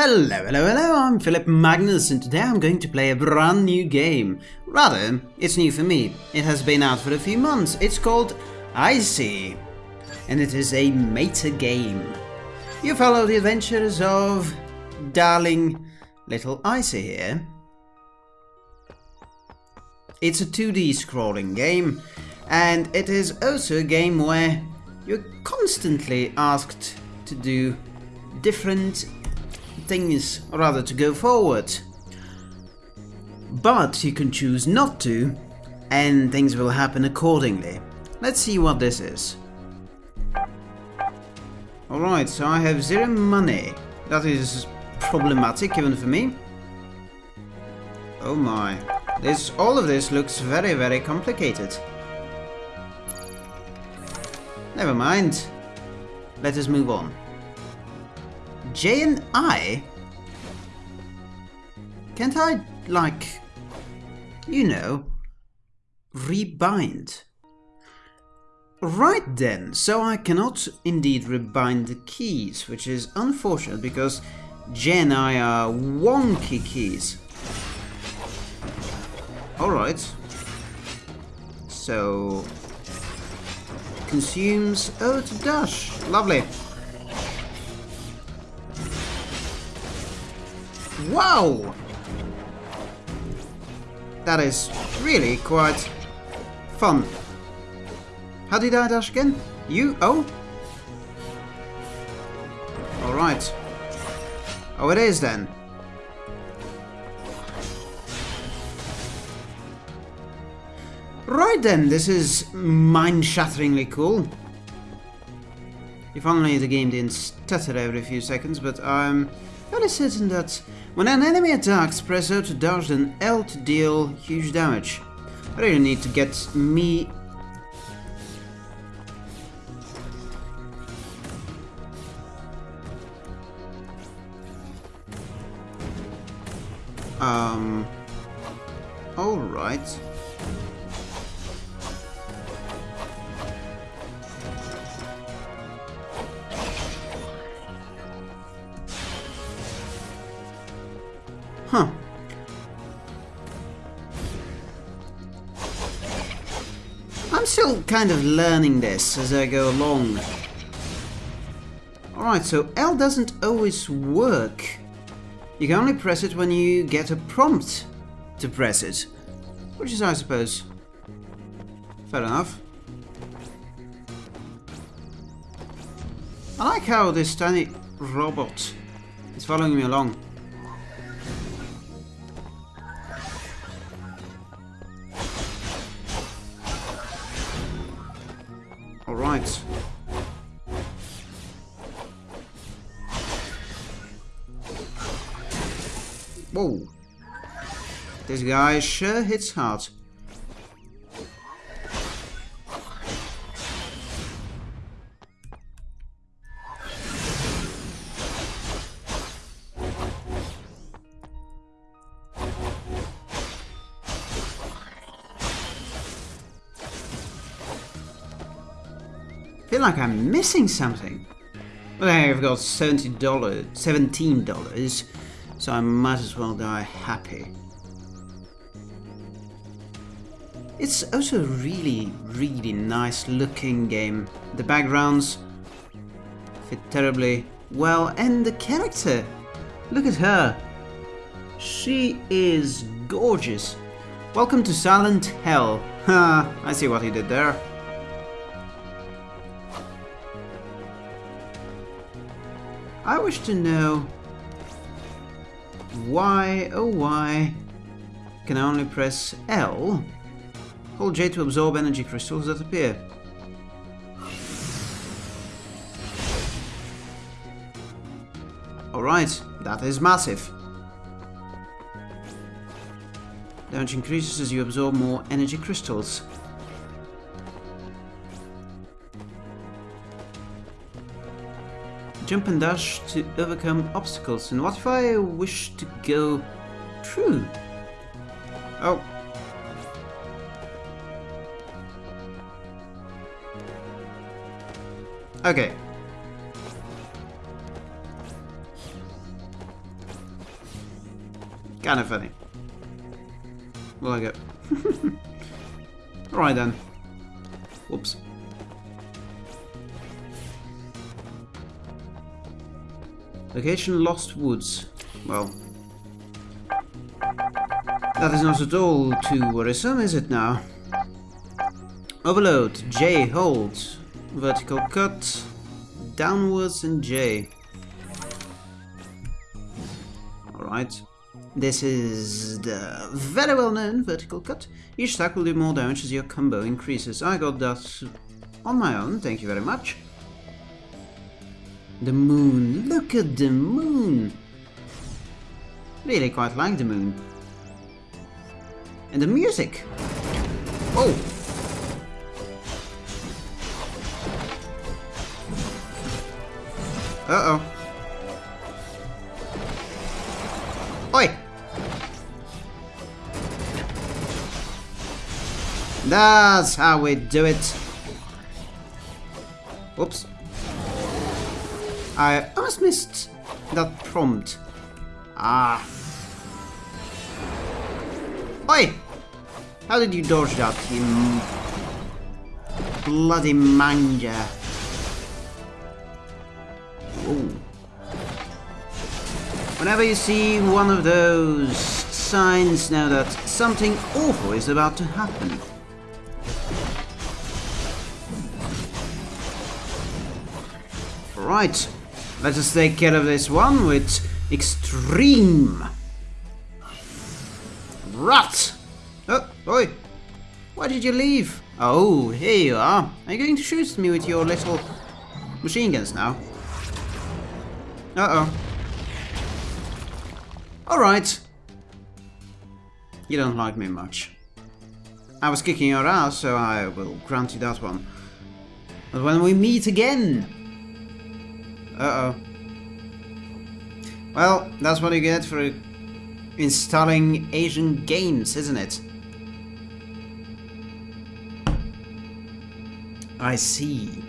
Hello, hello, hello, I'm Philip Magnus and today I'm going to play a brand new game. Rather, it's new for me. It has been out for a few months. It's called ICEY. And it is a meta game. You follow the adventures of darling little ICEY here. It's a 2D scrolling game and it is also a game where you're constantly asked to do different things rather to go forward. But you can choose not to, and things will happen accordingly. Let's see what this is. Alright, so I have zero money. That is problematic even for me. Oh my. This all of this looks very very complicated. Never mind. Let us move on. J and I? Can't I, like, you know, rebind? Right then, so I cannot indeed rebind the keys, which is unfortunate because J and I are wonky keys. Alright. So... Consumes... Oh, it's a dash. Lovely. Wow! That is really quite fun. How did I dash again? You? Oh? Alright. Oh, it is then. Right then, this is mind-shatteringly cool. If only the game didn't stutter every few seconds, but I'm fairly certain that when an enemy attacks, press O to dodge and L to deal huge damage. I really need to get me... Um... Alright. Huh. I'm still kind of learning this as I go along. Alright, so L doesn't always work. You can only press it when you get a prompt to press it. Which is, I suppose, fair enough. I like how this tiny robot is following me along. Guy sure hits hard. feel like I'm missing something. Well, I've got $70, $17, so I might as well die happy. It's also a really, really nice looking game. The backgrounds fit terribly well, and the character, look at her. She is gorgeous. Welcome to Silent Hell. Ha, I see what he did there. I wish to know why, oh why, can I only press L? Hold J to absorb energy crystals that appear. Alright, that is massive. Damage increases as you absorb more energy crystals. jump and dash to overcome obstacles. And what if I wish to go through? Oh. Okay. Kind of funny. Well, I go. Alright then. Whoops. Location Lost Woods. Well. That is not at all too worrisome, is it now? Overload. J. Hold. Vertical cut. Downwards and J. Alright. This is the very well known vertical cut. Each stack will do more damage as your combo increases. I got that on my own, thank you very much. The moon, look at the moon! Really quite like the moon. And the music! Oh! Uh-oh. Oi! That's how we do it. Oops. I almost missed that prompt. Ah. Oi! How did you dodge that, you bloody manja? Whenever you see one of those signs, know that something awful is about to happen. Right, let us take care of this one with extreme Rat! Oh, oi! Why did you leave? Oh, here you are. Are you going to shoot me with your little machine guns now? Uh-oh. Alright. You don't like me much. I was kicking your ass, so I will grant you that one. But when we meet again... Uh-oh. Well, that's what you get for installing Asian games, isn't it? I see.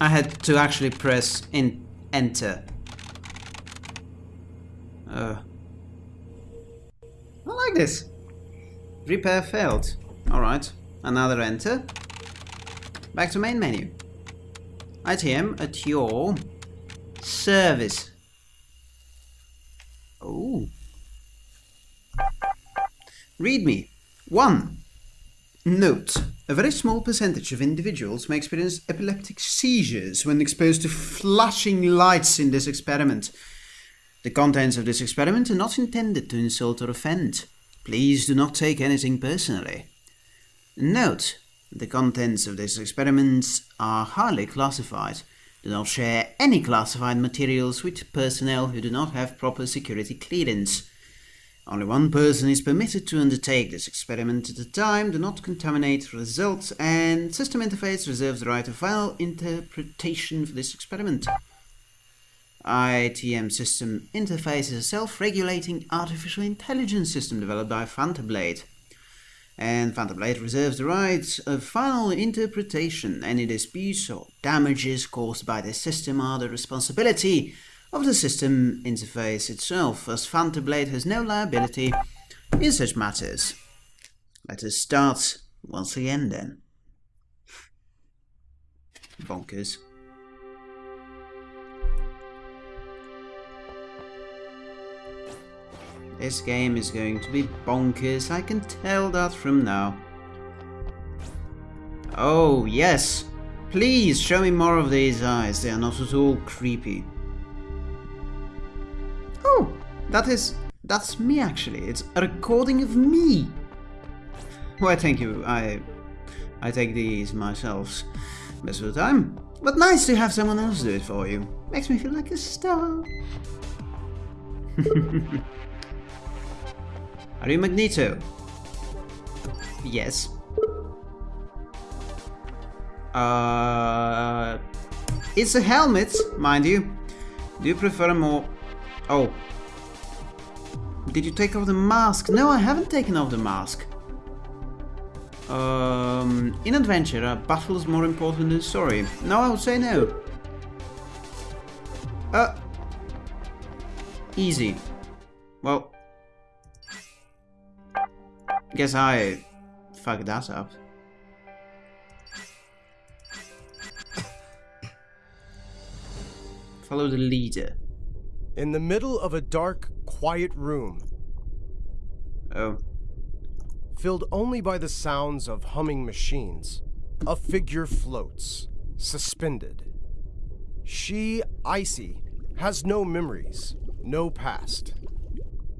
I had to actually press in enter. Uh, I like this. Repair failed. Alright, another enter. Back to main menu. ITM at your service. Oh. Read me. 1. Note. A very small percentage of individuals may experience epileptic seizures when exposed to flashing lights in this experiment. The contents of this experiment are not intended to insult or offend. Please do not take anything personally. Note. The contents of this experiment are highly classified. Do not share any classified materials with personnel who do not have proper security clearance. Only one person is permitted to undertake this experiment at a time, do not contaminate results, and System Interface reserves the right of final interpretation for this experiment. ITM System Interface is a self-regulating artificial intelligence system developed by Fantablade and FantaBlade reserves the right of final interpretation. Any disputes or damages caused by the system are the responsibility of the system interface itself, as FantaBlade has no liability in such matters. Let us start once again then. Bonkers. This game is going to be bonkers, I can tell that from now. Oh, yes. Please, show me more of these eyes, they are not at all creepy. That is... that's me actually, it's a recording of me. Why, thank you, I... I take these myself most of the time. But nice to have someone else do it for you. Makes me feel like a star. Are you Magneto? Yes. Uh, it's a helmet, mind you. Do you prefer a more... Oh. Did you take off the mask? No, I haven't taken off the mask. Um, in adventure, a battle is more important than story. No, I would say no. Uh, Easy. Well... Guess I fucked that up. Follow the leader. In the middle of a dark, quiet room, Oh. filled only by the sounds of humming machines, a figure floats, suspended. She, ICEY, has no memories, no past.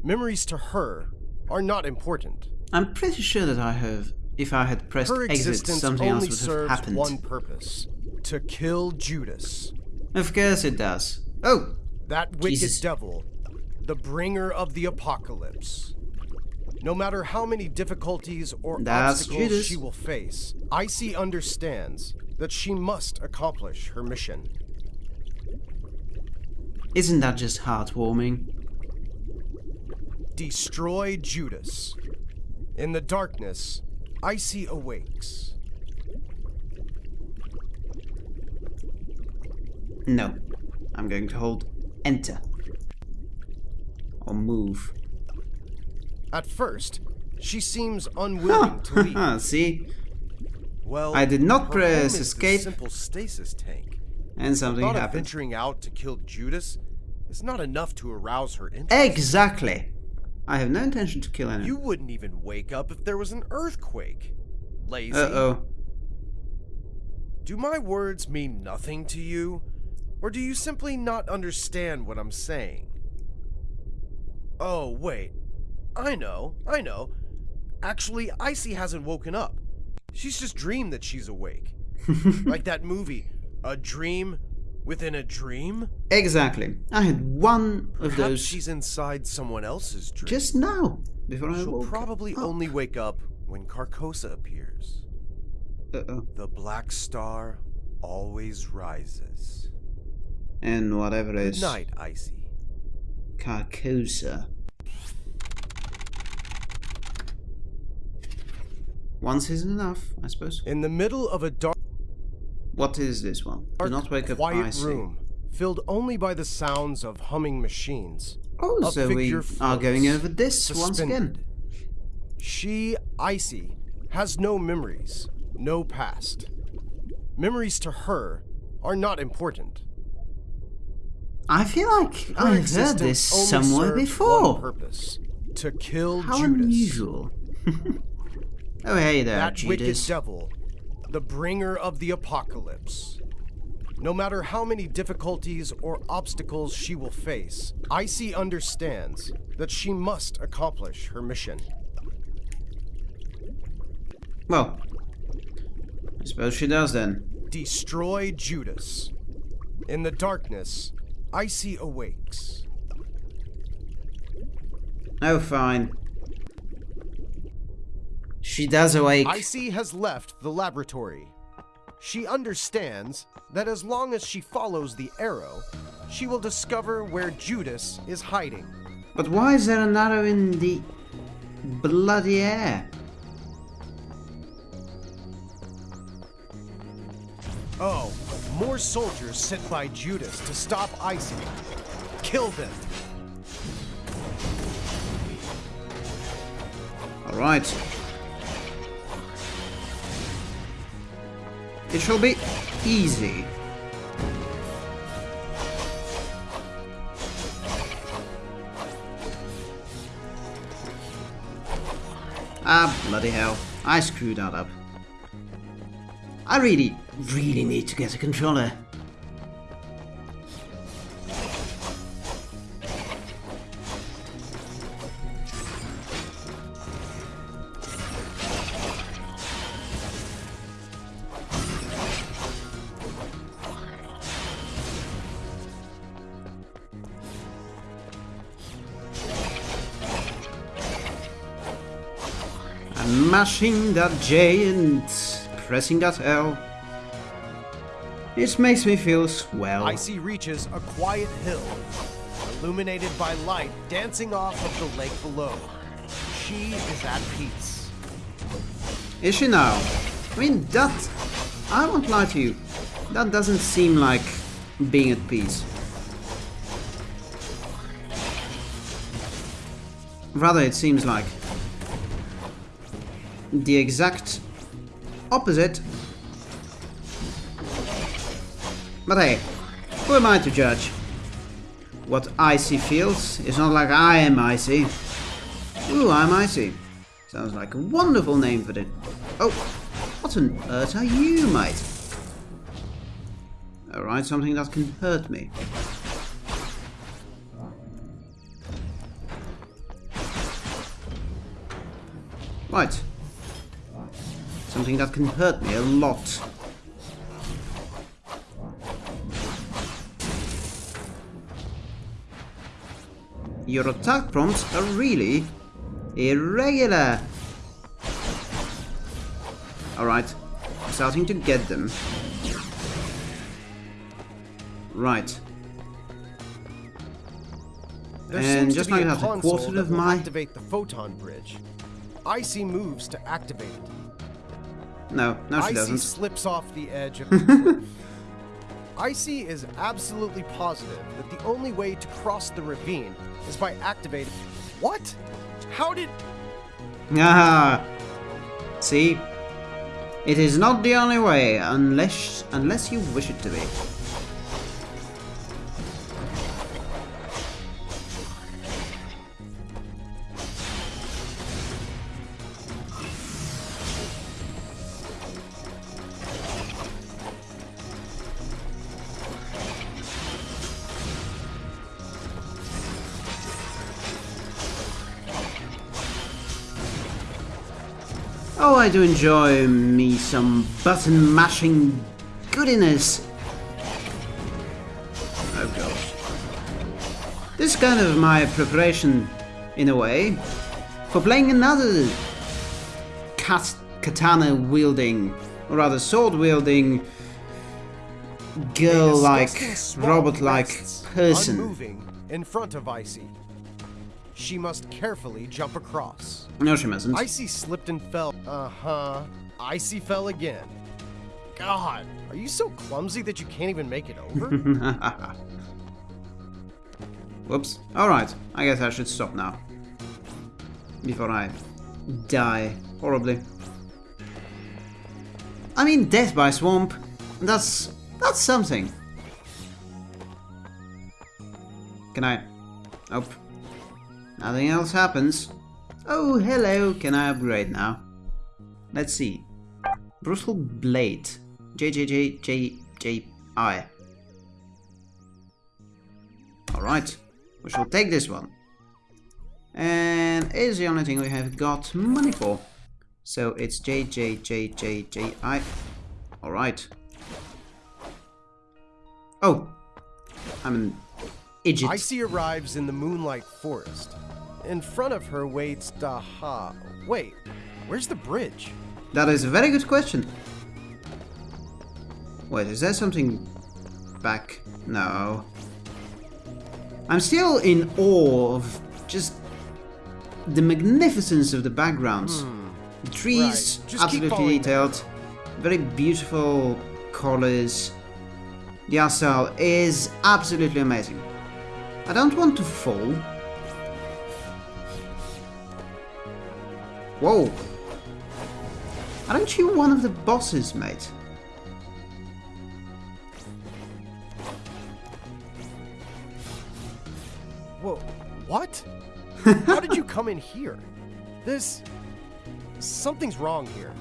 Memories to her are not important. I'm pretty sure that I have... If I had pressed Her exit, existence something else only would have serves happened. one purpose to kill Judas. Of course it does. Oh! That wicked Jesus. devil, the bringer of the apocalypse. No matter how many difficulties or That's obstacles she will face, ICEY understands that she must accomplish her mission. Isn't that just heartwarming? Destroy Judas. In the darkness, ICEY awakes. No. I'm going to hold enter. Or move. At first, she seems unwilling to leave. See? Well, I did not press escape. simple stasis tank. And something of happened. venturing out to kill Judas is not enough to arouse her interest. Exactly! I have no intention to kill anyone. You wouldn't even wake up if there was an earthquake. Lazy. Uh-oh. Do my words mean nothing to you? Or do you simply not understand what I'm saying? Oh, wait. I know, I know. Actually, ICEY hasn't woken up. She's just dreamed that she's awake. like that movie, A Dream Within a Dream? Exactly. I had one of Perhaps those she's inside someone else's dream. just now, before I She'll woke probably up. only wake up when Carcosa appears. Uh-oh. The Black Star always rises. And whatever Good is night, ICEY. Carcosa. Once isn't enough, I suppose. In the middle of a dark, What is this one? Do not wake up quiet icy. room, filled only by the sounds of humming machines, Oh, A so we are going over this once again. She, ICEY, has no memories, no past. Memories to her are not important. I feel like I've heard this somewhere before. Purpose: to kill How Judas. unusual. oh, hey there, that wicked devil, the bringer of the apocalypse. No matter how many difficulties or obstacles she will face, ICEY understands that she must accomplish her mission. Well, I suppose she does then. Destroy Judas. In the darkness, ICEY awakes. Oh, fine. She does awake. ICEY has left the laboratory. She understands that as long as she follows the arrow, she will discover where Judas is hiding. But why is there an arrow in the bloody air? Oh, more soldiers sent by Judas to stop ICEY. Kill them. Alright. It shall be easy. Ah, bloody hell. I screwed that up. I really, really need to get a controller. Mashing that J and pressing that L. It makes me feel swell. ICEY reaches a quiet hill, illuminated by light dancing off of the lake below. She is at peace. Is she now? I mean, that... I won't lie to you. That doesn't seem like being at peace. Rather, it seems like the exact opposite. But hey, who am I to judge? What ICEY feels is not like I am ICEY. Ooh, I'm Icy. Sounds like a wonderful name for it. Oh, what on earth are you, mate? Alright, something that can hurt me. Right. Something that can hurt me a lot. Your attack prompts are really irregular. Alright, starting to get them. Right. There And just be like a that, a quarter of my- activate the photon bridge. ICEY moves to activate it. No, no she ICEY doesn't. slips off the edge of the. ICEY is absolutely positive that the only way to cross the ravine is by activating. What? How did? Ah, see, it is not the only way unless unless you wish it to be. Oh, I do enjoy me some button mashing goodiness. Oh gosh. This is kind of my preparation, in a way, for playing another kat katana wielding, or rather sword wielding, girl like, robot like person. Unmoving in front of ICEY. She must carefully jump across. No, she mustn't. ICEY slipped and fell. Uh huh. ICEY fell again. God, are you so clumsy that you can't even make it over? Whoops. Alright, I guess I should stop now. Before I die horribly. I mean, death by swamp, that's... that's something. Can I... Nope. Nothing else happens. Oh, hello, can I upgrade now? Let's see. Brutal Blade. JJJJJI. Alright, we shall take this one. And is the only thing we have got money for. So it's JJJJJI. Alright. Oh! I'm an idiot. ICEY arrives in the Moonlight Forest. In front of her waits Daha. Wait, where's the bridge? That is a very good question. Wait, is there something back? No. I'm still in awe of just the magnificence of the backgrounds. The trees, Hmm. Right. Just absolutely following detailed. Very beautiful colors. The art style is absolutely amazing. I don't want to fall. Whoa. Aren't you one of the bosses, mate? Whoa, what? How did you come in here? This. Something's wrong here.